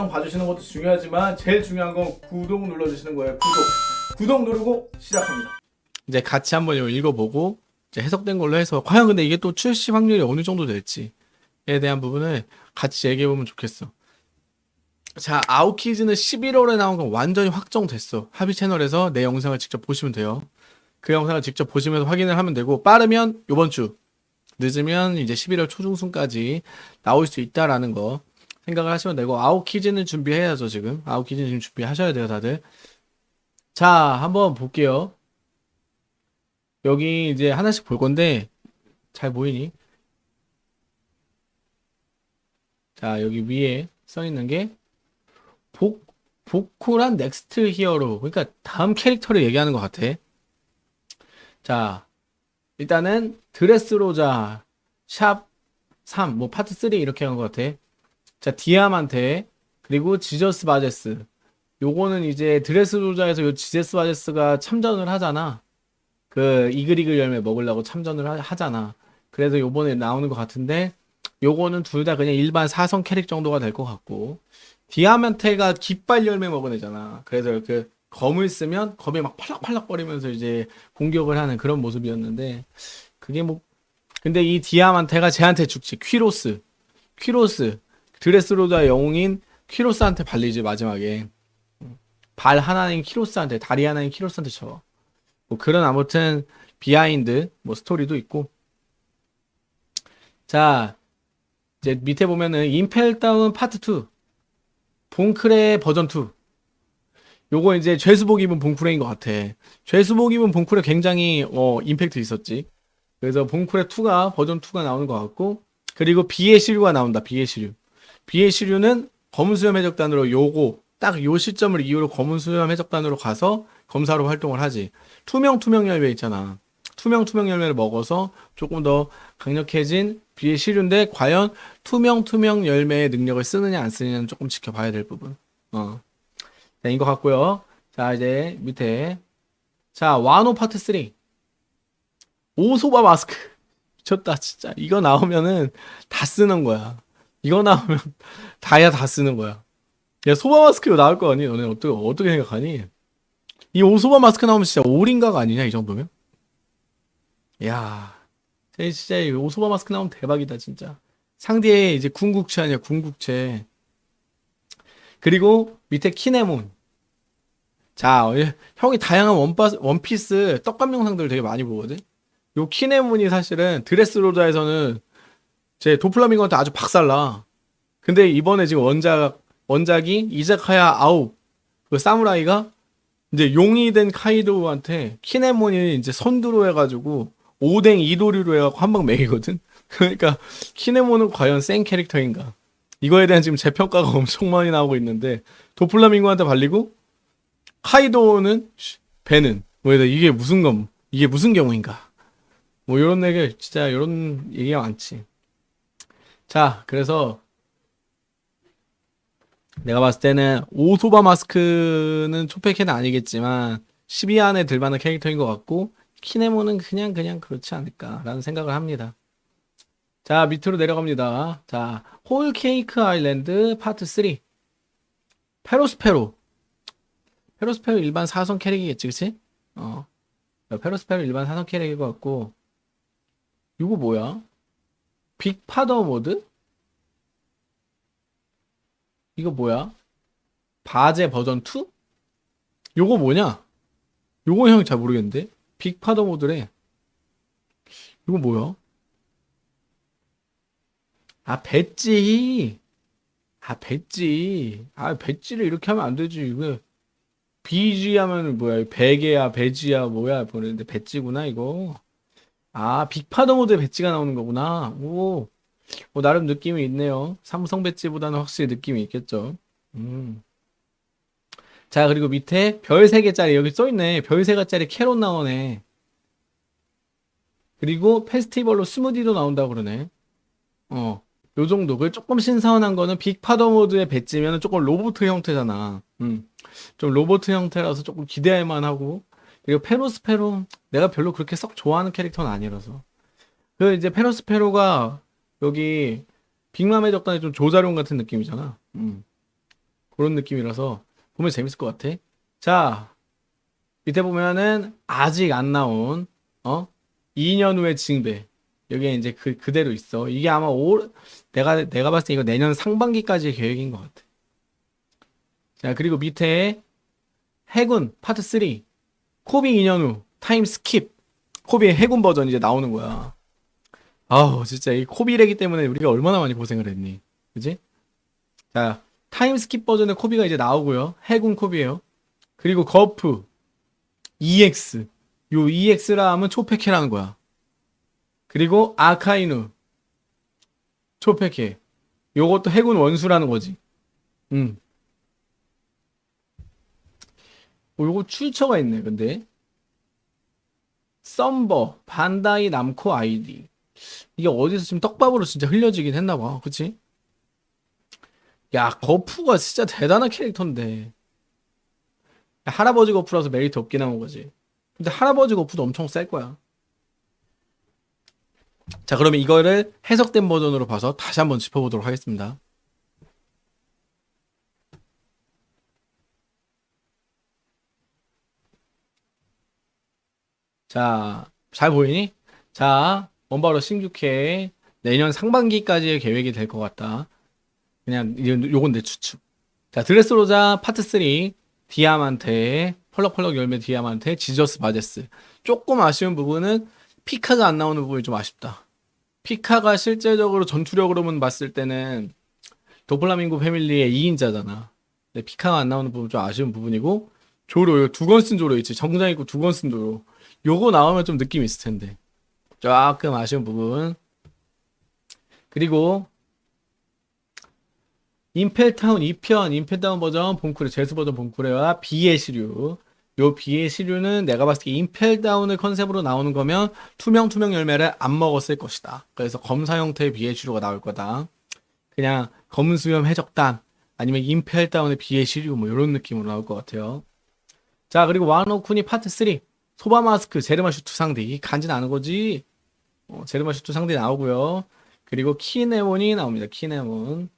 영상 봐주시는 것도 중요하지만 제일 중요한 건 구독 눌러주시는 거예요. 구독. 구독 누르고 시작합니다. 이제 같이 한번 읽어보고 이제 해석된 걸로 해서 과연 근데 이게 또 출시 확률이 어느 정도 될지에 대한 부분을 같이 얘기해보면 좋겠어. 자, 아웃키즈는 11월에 나온 건 완전히 확정됐어. 합의 채널에서 내 영상을 직접 보시면 돼요. 그 영상을 직접 보시면서 확인을 하면 되고 빠르면 이번 주 늦으면 이제 11월 초중순까지 나올 수 있다라는 거 생각을 하시면 되고 아웃키즈는 준비해야죠 지금 아웃키즈는 지금 준비하셔야 돼요 다들 자 한번 볼게요 여기 이제 하나씩 볼 건데 잘 보이니? 자 여기 위에 써 있는 게 복, 보코란 next hero 그러니까 다음 캐릭터를 얘기하는 것 같아 자 일단은 드레스로자 샵 3, 뭐 파트 3 이렇게 한 것 같아. 자, 디아만테 그리고 지저스 바제스. 요거는 이제 드레스로자에서 요 지저스 바제스가 참전을 하잖아. 그 이글이글 열매 먹으려고 참전을 하, 잖아 그래서 요번에 나오는 것 같은데 요거는 둘 다 그냥 일반 사성 캐릭 정도가 될 것 같고 디아만테가 깃발 열매 먹은 애잖아. 그래서 그 검을 쓰면 검이 막 팔락팔락 거리면서 이제 공격을 하는 그런 모습이었는데 그게 뭐 근데 이 디아만테가 쟤한테 죽지 퀴로스 퀴로스 드레스로자 영웅인 퀴로스한테 발리지 마지막에 발 하나인 키로스한테 다리 하나인 키로스한테 쳐. 뭐 그런 아무튼 behind 뭐 스토리도 있고 자 이제 밑에 보면은 임펠다운 파트 2 봉쿠레 버전 2 요거 이제 죄수복 입은 봉쿠레인 것 같아. 죄수복 입은 봉쿠레 굉장히 어 임팩트 있었지. 그래서 봉쿠레 2가 버전 2가 나오는 것 같고 그리고 비의 시류가 나온다. 비의 시류. 비의 시류는 검은 수염 해적단으로 요거 딱 요 시점을 이후로 검은 수염 해적단으로 가서 검사로 활동을 하지. 투명 투명 열매 있잖아. 투명 투명 열매를 먹어서 조금 더 강력해진 비의 시류인데 과연 투명 투명 열매의 능력을 쓰느냐 안 쓰느냐는 조금 지켜봐야 될 부분. 어. 네, 인것 같고요. 자, 이제 밑에. 자, 와노 파트 3. 오소바 마스크. 미쳤다, 진짜. 이거 나오면은 다 쓰는 거야. 이거 나오면 다야 다 쓰는 거야. 야, 소바 마스크로 나올 거 아니? 너네 어떻게, 어떻게 생각하니? 이 오소바 마스크 나오면 진짜 올인가가 아니냐, 이 정도면? 야 진짜 오소바 마스크 나오면 대박이다, 진짜. 상대에 이제 궁극체 아니야, 궁극체. 그리고 밑에 키네몬. 자, 예, 형이 다양한 원파, 원피스 떡감 영상들 되게 많이 보거든? 요 키네몬이 사실은 드레스로자에서는 제 도플라밍고한테 아주 박살나. 근데 이번에 지금 원작, 원작이 이자카야 아홉, 그 사무라이가 이제 용이 된 카이도한테 키네몬이 이제 선두로 해가지고 오뎅 이도류로 해갖고 한방 매기거든? 그러니까 키네몬은 과연 센 캐릭터인가? 이거에 대한 지금 재평가가 엄청 많이 나오고 있는데 도플라밍고한테 발리고 카이도는 배는 뭐 이게 무슨 건 이게 무슨 경우인가 뭐 이런 얘기 진짜 이런 얘기가 많지 자 그래서 내가 봤을 때는 오소바 마스크는 초패캐는 아니겠지만 12 안에 들만한 캐릭터인 것 같고 킨에몬은 그냥 그냥 그렇지 않을까라는 생각을 합니다. 자 밑으로 내려갑니다. 자 홀케이크 아일랜드 파트 3 페로스페로. 페로스페로 일반 사성 캐릭이겠지 그치? 어. 페로스페로 일반 사성 캐릭일 것 같고. 이거 뭐야? 빅파더 모드? 이거 뭐야? 바제 버전 2? 요거 뭐냐? 요거 형 잘 모르겠는데 빅파더 모드래 이거 뭐야? 아 배지 아 배지 아 배지를 이렇게 하면 안 되지 이거 비지 하면 뭐야 베개야 배지야 뭐야 보는데 배지구나 이거 아 빅파더 모드에 배지가 나오는 거구나 오 뭐 나름 느낌이 있네요 삼성 배지보다는 확실히 느낌이 있겠죠 음. 자 그리고 밑에 별 3개짜리 여기 써있네 별 3개짜리 캐롯 나오네 그리고 페스티벌로 스무디도 나온다고 그러네 어 요 정도. 그 조금 신선한 거는 빅파더 모드의 배지면 조금 로보트 형태잖아. 음. 좀 로보트 형태라서 조금 기대할 만하고. 그리고 페로스페로 내가 별로 그렇게 썩 좋아하는 캐릭터는 아니라서. 그 이제 페로스페로가 여기 빅맘 해적단의 좀 조자룡 같은 느낌이잖아. 음. 그런 느낌이라서 보면 재밌을 것 같아. 자, 밑에 보면은 아직 안 나온 어 2년 후의 징배 여기에 이제 그 그대로 있어. 이게 아마 올 내가 내가 봤을 때 이거 내년 상반기까지의 계획인 것 같아. 자 그리고 밑에 해군 파트 3 코비 2년 후 time skip 코비의 해군 버전 이제 나오는 거야. 아우 진짜 이 코비래기 때문에 우리가 얼마나 많이 고생을 했니, 그지? 자 time skip 버전의 코비가 이제 나오고요. 해군 코비예요. 그리고 거프 EX 요 EX라 하면 초패캐라는 거야. 그리고 아카이누 초패캐 요것도 해군 원수라는 거지. 음. 어, 요거 출처가 있네, 근데. 썸버, 반다이 남코 아이디. 이게 어디서 지금 떡밥으로 진짜 흘려지긴 했나봐. 그치? 야, 거푸가 진짜 대단한 캐릭터인데. 할아버지 거푸라서 메리트 없게 나온 거지. 근데 할아버지 거푸도 엄청 셀 거야. 자, 그러면 이거를 해석된 버전으로 봐서 다시 한번 짚어보도록 하겠습니다. 자, 잘 보이니? 자, 원바로 신규캐 내년 상반기까지의 계획이 될 것 같다. 그냥 요- 요건 내 추측. 자, 드레스로자 파트 3 디아만테 펄럭펄럭 열매 디아만테 지저스 바제스. 조금 아쉬운 부분은 피카가 안 나오는 부분이 좀 아쉽다. 피카가 실제적으로 전투력으로만 봤을 때는 도플라밍고 패밀리의 2인자잖아. 근데 피카가 안 나오는 부분 좀 아쉬운 부분이고 조로 이거 두건 쓴 조로 있지. 정장 입고 두건쓴 조로. 요거 나오면 좀 느낌 있을 텐데. 조금 아쉬운 부분. 그리고 임펠타운 2편, 임펠타운 버전 본쿠레, 제스 버전 본쿠레와 비의 시류. 요 비의 시류는 내가 봤을 때 임펠다운을 컨셉으로 나오는 거면 투명 투명 열매를 안 먹었을 것이다. 그래서 검사 형태의 비의 시류가 나올 거다. 그냥 검은 수염 해적단 아니면 임펠다운의 비의 시류 뭐 이런 느낌으로 나올 것 같아요. 자 그리고 와노쿠니 파트 3 소바 마스크 제르마 슈트 상디 이 간지 나는 거지. 어, 제르마 슈트 상디 나오고요. 그리고 키네몬이 나옵니다. 키네몬.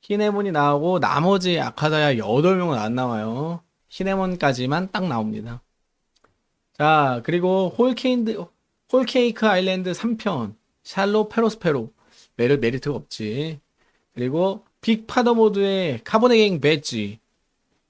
키네몬이 나오고 나머지 아카자야 8명은 안 나와요. 키네몬까지만 딱 나옵니다. 자, 그리고 홀케인드 홀케이크 아일랜드 3편 샬롯 페로스페로 메리, 메리트가 없지. 그리고 빅파더 모드의 카포네 갱 벳지.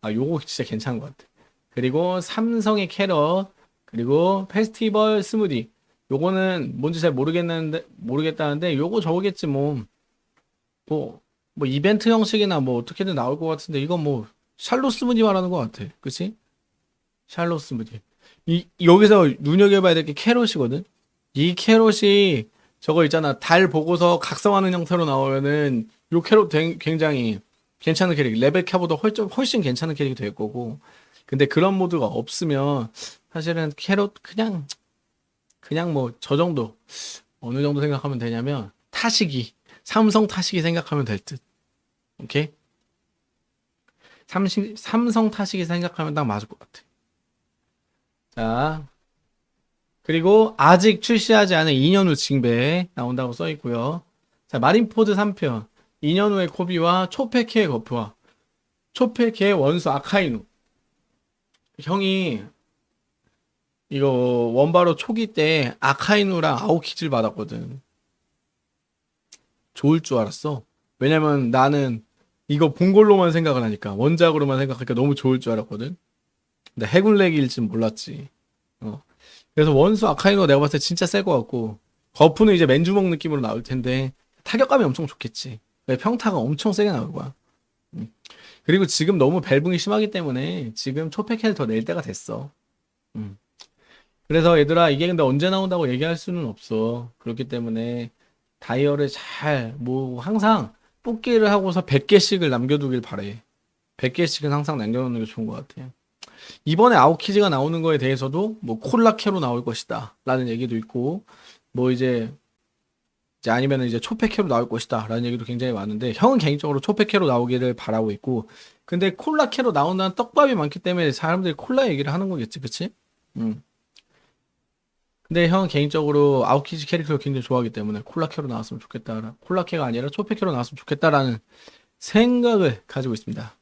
아, 요거 진짜 괜찮은 것 같아. 그리고 삼성의 캐롯, 그리고 페스티벌 스무디. 요거는 뭔지 잘 모르겠는데 모르겠다는데 요거 저거겠지 뭐. 뭐, 뭐 이벤트 형식이나 뭐 어떻게든 나올 것 같은데 이건 뭐 샬롯 스무디 말하는 것 같아. 그치? 샬롯 스무디. 이, 여기서 눈여겨봐야 될 게 캐롯이거든? 이 캐롯이 저거 있잖아. 달 보고서 각성하는 형태로 나오면은 요 캐롯 된- 굉장히 괜찮은 캐릭. 레베카보다 훨씬, 훨씬 괜찮은 캐릭이 될 거고. 근데 그런 모드가 없으면 사실은 캐롯 그냥, 그냥 뭐 저 정도. 어느 정도 생각하면 되냐면 타시기. 삼성 타시기 생각하면 될 듯. 오케이? 삼시, 삼성 타시기 생각하면 딱 맞을 것 같아. 자, 그리고 아직 출시하지 않은 2년 후 징배 나온다고 써 있고요. 자, 마린포드 3편. 2년 후의 코비와 초페케의 거프와 초페케의 원수 아카이누. 형이 이거 원바로 초기 때 아카이누랑 아오키즈를 받았거든. 좋을 줄 알았어. 왜냐면 나는 이거 본 걸로만 생각을 하니까 원작으로만 생각하니까 너무 좋을 줄 알았거든. 근데 해군렉일 줄 몰랐지. 어. 그래서 원수 아카이노 내가 봤을 때 진짜 셀 것 같고 거푸는 이제 맨주먹 느낌으로 나올 텐데 타격감이 엄청 좋겠지. 왜 평타가 엄청 세게 나올 거야. 음. 그리고 지금 너무 벨붕이 심하기 때문에 지금 초패캐를 더 낼 때가 됐어. 음. 그래서 얘들아 이게 근데 언제 나온다고 얘기할 수는 없어. 그렇기 때문에 다이얼을 잘뭐 항상 뽑기를 하고서 100개씩을 남겨두길 바래. 100개씩은 항상 남겨놓는 게 좋은 것 같아. 이번에 아웃키즈가 나오는 거에 대해서도 뭐 콜라캐로 나올 것이다 라는 얘기도 있고 뭐 이제 이제 아니면 이제 초패캐로 나올 것이다 라는 얘기도 굉장히 많은데 형은 개인적으로 초패캐로 나오기를 바라고 있고 근데 콜라캐로 나온다는 떡밥이 많기 때문에 사람들이 콜라 얘기를 하는 거겠지 그치? 음. 근데 형은 개인적으로 아웃키즈 캐릭터를 굉장히 좋아하기 때문에 콜라캐로 나왔으면 좋겠다 콜라캐가 아니라 초패캐로 나왔으면 좋겠다라는 생각을 가지고 있습니다